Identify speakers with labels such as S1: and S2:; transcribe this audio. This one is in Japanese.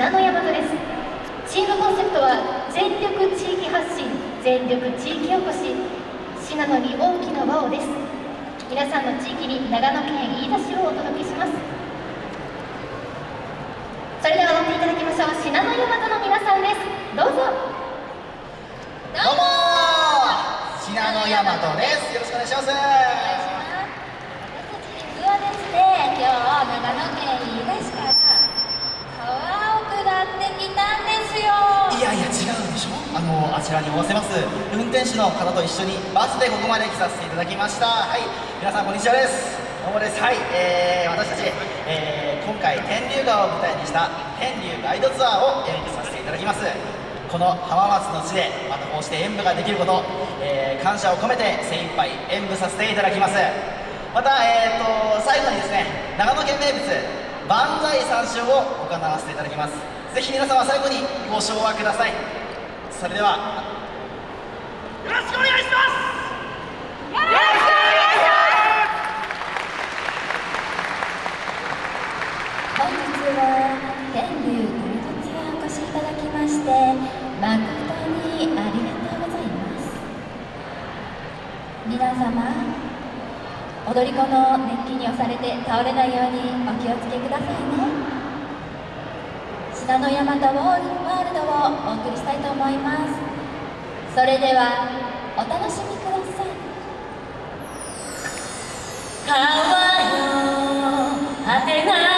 S1: 信大和です。チームコンセプトは全力地域発信全力地域おこし。信濃に大きな輪をです。皆さんの地域に長野県飯田市をお届けします。それでは踊っていただきましょう。信濃大和の皆さんです。どうぞ。
S2: どうも信濃大和です。よろしくお願いします。あのあちらにおわせます。運転手の方と一緒にバスでここまで来させていただきました。はい。皆さんこんにちはです。どうもです。はい、えー、私たち、えー、今回天竜川を舞台にした天竜ガイドツアーを演舞させていただきます。この浜松の地でまたこうして演舞ができること、えー、感謝を込めて精一杯演舞させていただきます。また、えーと、最後にですね長野県名物万歳三唱を行わせていただきます。ぜひ皆様最後にご唱和ください。それでは。よろしくお願いしますよろしくお願いし
S3: ます本日は天竜ゴールドツアーお越しいただきまして誠にありがとうございます。皆様踊り子の熱気に押されて倒れないようにお気をつけくださいね。信濃大和ワールドをお送りしたいと思います。それではお楽しみください。川よ果てな
S4: い。